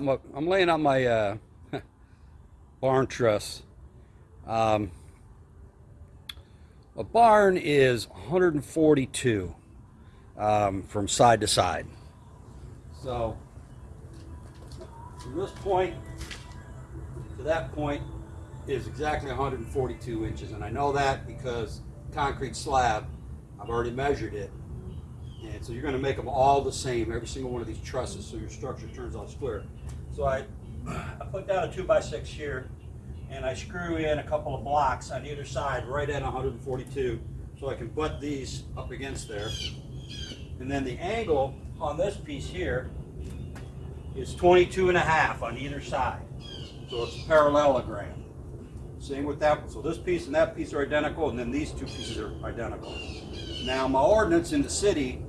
out my I'm laying out my uh, barn truss. Um, a barn is 142 um, from side to side. So from this point to that point is exactly 142 inches, and I know that because concrete slab, I've already measured it, and so you're going to make them all the same, every single one of these trusses, so your structure turns out square. So I, I put down a two by six here, and I screw in a couple of blocks on either side, right at 142, so I can butt these up against there. And then the angle on this piece here is 22 and a half on either side. So it's a parallelogram. Same with that one. So this piece and that piece are identical, and then these two pieces are identical. Now my ordinance in the city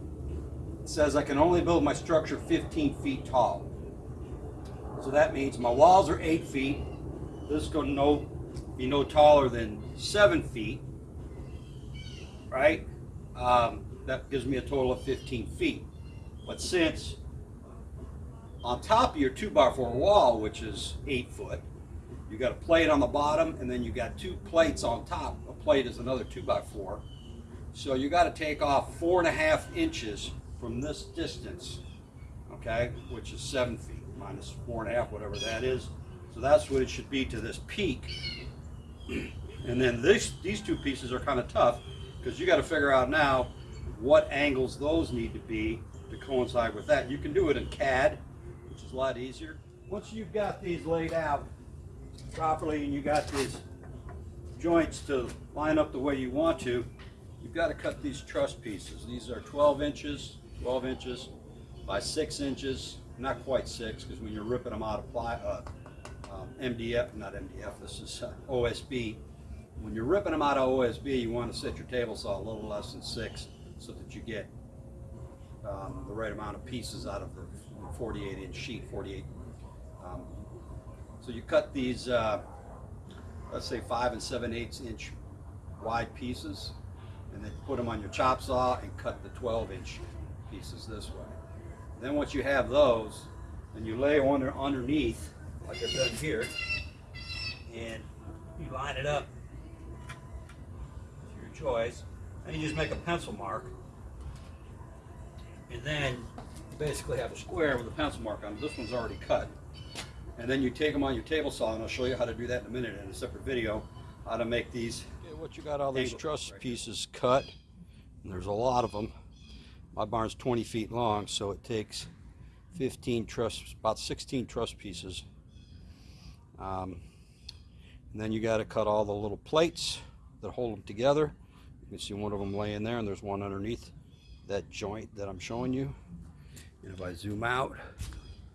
says I can only build my structure 15 feet tall. So that means my walls are 8 feet. This is going to no, be no taller than 7 feet. Right? Um, that gives me a total of 15 feet. But since on top of your 2 by 4 wall, which is 8 foot, you got a plate on the bottom and then you got two plates on top. A plate is another 2 by 4 So you got to take off four and a half inches from this distance, okay, which is seven feet minus four and a half, whatever that is. So that's what it should be to this peak. And then this, these two pieces are kind of tough because you got to figure out now what angles those need to be to coincide with that. You can do it in CAD, which is a lot easier. Once you've got these laid out properly and you got these joints to line up the way you want to, you've got to cut these truss pieces. These are 12 inches 12 inches by 6 inches, not quite 6, because when you're ripping them out of ply, uh, um, MDF, not MDF, this is uh, OSB. When you're ripping them out of OSB, you want to set your table saw a little less than 6 so that you get um, the right amount of pieces out of the 48 inch sheet, 48. Um, so you cut these, uh, let's say 5 and 7 eighths inch wide pieces and then put them on your chop saw and cut the 12 inch pieces this way. Then once you have those, then you lay one underneath, like I've done here, and you line it up to your choice. And you just make a pencil mark. And then you basically have a square with a pencil mark on it. This one's already cut. And then you take them on your table saw, and I'll show you how to do that in a minute in a separate video, how to make these. Okay, what you got all these truss pieces cut, and there's a lot of them. My barn's 20 feet long, so it takes 15 truss, about 16 truss pieces. Um, and then you got to cut all the little plates that hold them together. You can see one of them laying there, and there's one underneath that joint that I'm showing you. And if I zoom out,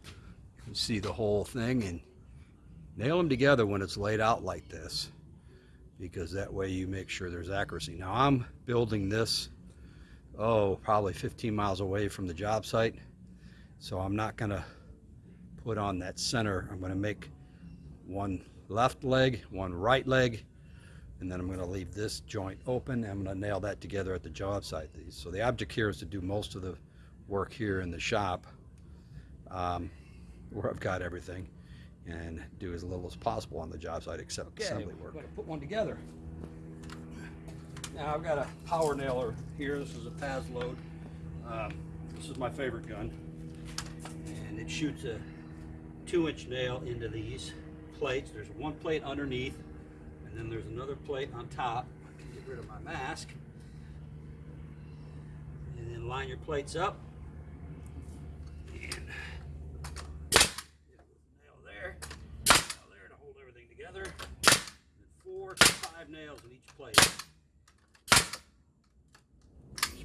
you can see the whole thing and nail them together when it's laid out like this because that way you make sure there's accuracy. Now I'm building this oh, probably 15 miles away from the job site. So I'm not going to put on that center. I'm going to make one left leg, one right leg, and then I'm going to leave this joint open. I'm going to nail that together at the job site. So the object here is to do most of the work here in the shop um, where I've got everything and do as little as possible on the job site except okay, assembly work. Put one together. Now I've got a power nailer here. This is a Paslode. Um, this is my favorite gun. And it shoots a two inch nail into these plates. There's one plate underneath and then there's another plate on top. I can get rid of my mask. And then line your plates up. And nail there. Nail there to hold everything together. And four to five nails in each plate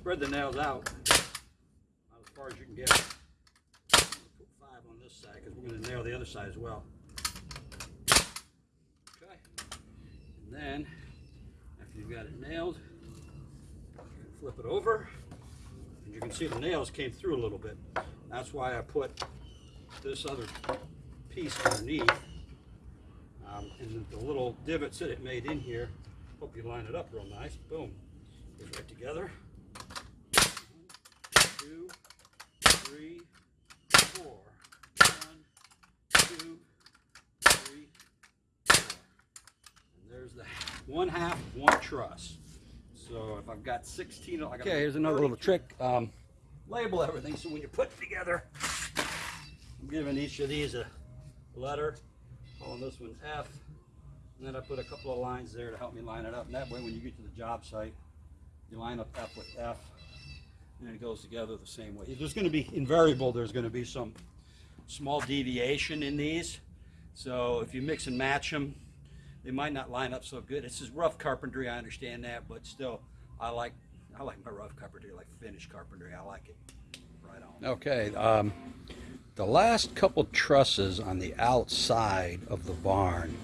spread the nails out as far as you can get. Put five on this side because we're going to nail the other side as well. Okay. And then after you've got it nailed, flip it over. And you can see the nails came through a little bit. That's why I put this other piece underneath. Um, and the little divots that it made in here, hope you line it up real nice. Boom. Goes right together two, three, four. One, truss. So if I've got 16, I got okay. Here's another little trick. Um, label everything so when you put together, I'm giving each of these a letter, calling this one F, and then I put a couple of lines there to help me line it up. And that way, when you get to the job site, you line up F with F, and it goes together the same way. There's going to be invariable. There's going to be some small deviation in these. So if you mix and match them, they might not line up so good. This is rough carpentry, I understand that, but still, I like I like my rough carpentry, I like finished carpentry. I like it right on. Okay, um, the last couple trusses on the outside of the barn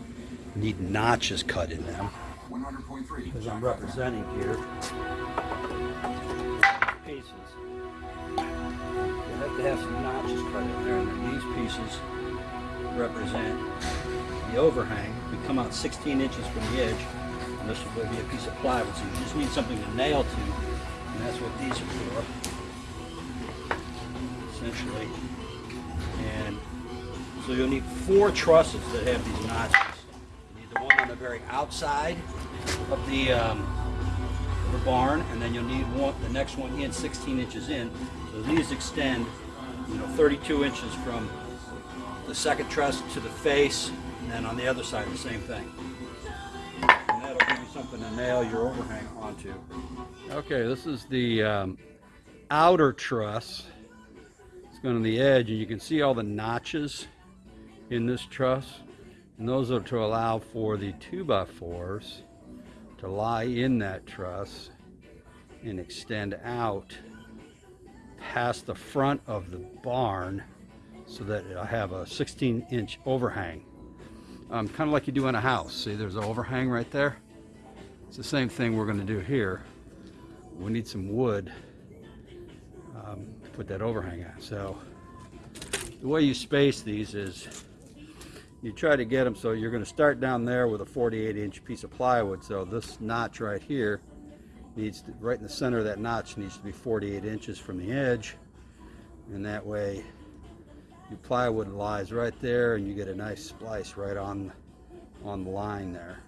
need notches cut in them. 100.3. Because I'm representing here pieces. You have to have some notches cut in there, and these pieces represent the overhang. We come out 16 inches from the edge, and this will be a piece of plywood, so you just need something to nail to, and that's what these are for, essentially. And so you'll need four trusses that have these notches. You need the one on the very outside of the, um, of the barn, and then you'll need one, the next one in 16 inches in. So these extend, you know, 32 inches from the second truss to the face, and then on the other side the same thing. And that'll give you something to nail your overhang onto. Okay, this is the um, outer truss. It's going on the edge, and you can see all the notches in this truss. And those are to allow for the 2x4s to lie in that truss and extend out past the front of the barn so that I have a 16 inch overhang. Um, kind of like you do in a house. See, there's an overhang right there. It's the same thing we're going to do here. We need some wood um, to put that overhang on. So the way you space these is you try to get them so you're going to start down there with a 48 inch piece of plywood. So this notch right here needs to, right in the center of that notch needs to be 48 inches from the edge. And that way your plywood lies right there and you get a nice splice right on on the line there